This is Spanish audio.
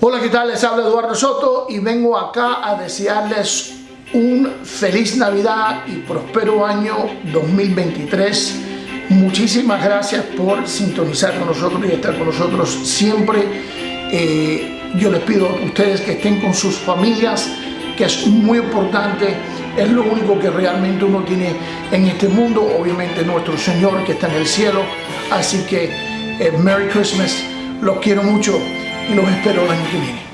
Hola, ¿qué tal? Les habla Eduardo Soto y vengo acá a desearles un feliz Navidad y próspero año 2023. Muchísimas gracias por sintonizar con nosotros y estar con nosotros siempre. Eh, yo les pido a ustedes que estén con sus familias, que es muy importante, es lo único que realmente uno tiene en este mundo, obviamente nuestro Señor que está en el cielo. Así que eh, Merry Christmas, los quiero mucho y los espero el año que viene.